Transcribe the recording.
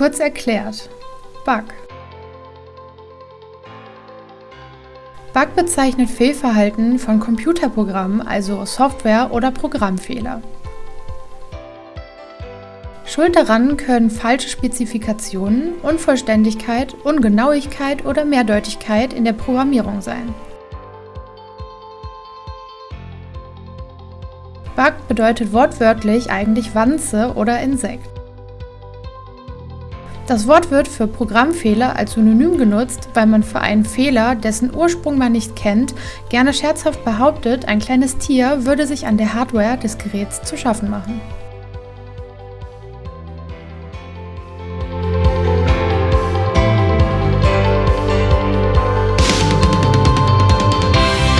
Kurz erklärt. Bug. Bug bezeichnet Fehlverhalten von Computerprogrammen, also Software- oder Programmfehler. Schuld daran können falsche Spezifikationen, Unvollständigkeit, Ungenauigkeit oder Mehrdeutigkeit in der Programmierung sein. Bug bedeutet wortwörtlich eigentlich Wanze oder Insekt. Das Wort wird für Programmfehler als Synonym genutzt, weil man für einen Fehler, dessen Ursprung man nicht kennt, gerne scherzhaft behauptet, ein kleines Tier würde sich an der Hardware des Geräts zu schaffen machen.